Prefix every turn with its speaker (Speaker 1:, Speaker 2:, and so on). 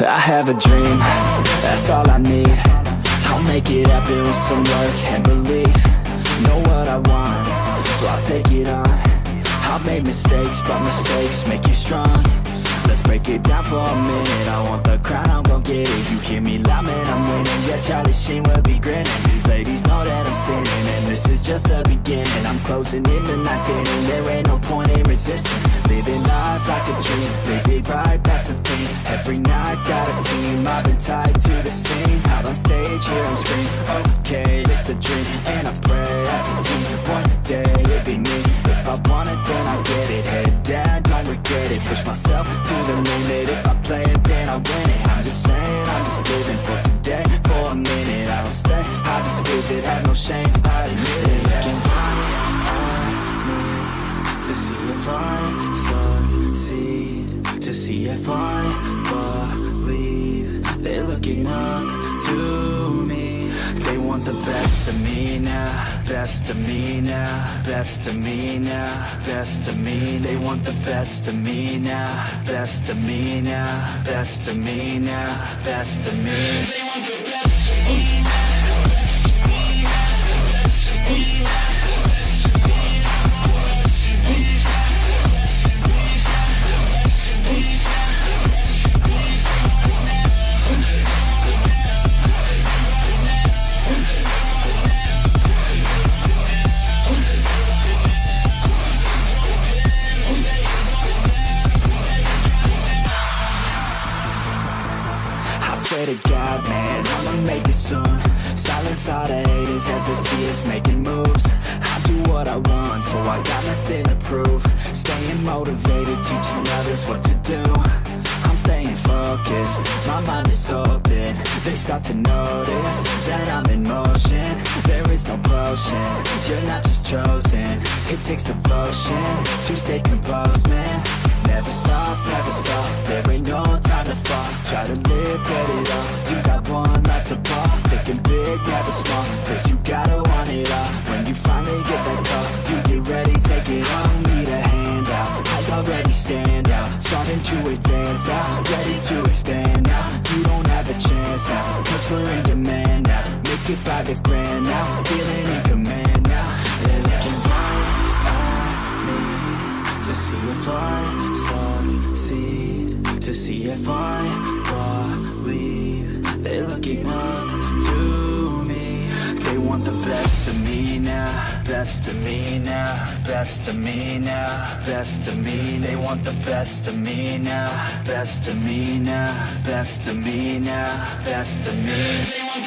Speaker 1: I have a dream, that's all I need. I'll make it happen with some work and belief. Know what I want, so I'll take it on. I've made mistakes, but mistakes make you strong. Let's break it down for a minute. I want the crown, I'm gon' get it. You hear me loud, man, I'm winning. Yeah, Charlie Sheen will be grinning. These ladies know that I'm sinning And this is just the beginning. I'm closing in the night inning There ain't no point in resisting. Living life like a dream it right, Every night, got a team. I've been tied to the scene. Out on stage, here I'm scream Okay, it's a dream. And I pray as a team One day, it'll be me. If I want it, then I get it. Head down, don't regret it. Push myself to the limit. If I play it, then I win it. I'm just saying, I'm just living for today. For a minute, I don't stay. I just visit, have no shame, if I succeed To see if I believe They're looking up to me. They want the best of me now Best of me now Best of me now Best of me. They want the best of me now Best of me now Best of me now Best of me I swear to God, man, I'ma make it soon. Silence all the haters as they see us making moves. I do what I want, so I got nothing to prove. Staying motivated, teaching others what to do. I'm staying focused, my mind is open. They start to notice that I'm in motion. There is no potion, you're not just chosen. It takes devotion to stay composed, man. Never stop, never stop, there ain't no Try to live, get it all, you got one life to pop. Thinking big, never small, cause you gotta want it all When you finally get that call, you get ready, take it on. Need a hand out, I already stand out. Starting to advance now, ready to expand now. You don't have a chance now, cause we're in demand now. Make it by the grand now, feeling To see if I believe. They're looking up to me. They want the best of me now Best of me now Best of me now Best of me. They want the best of me now Best of me now Best of me now Best of me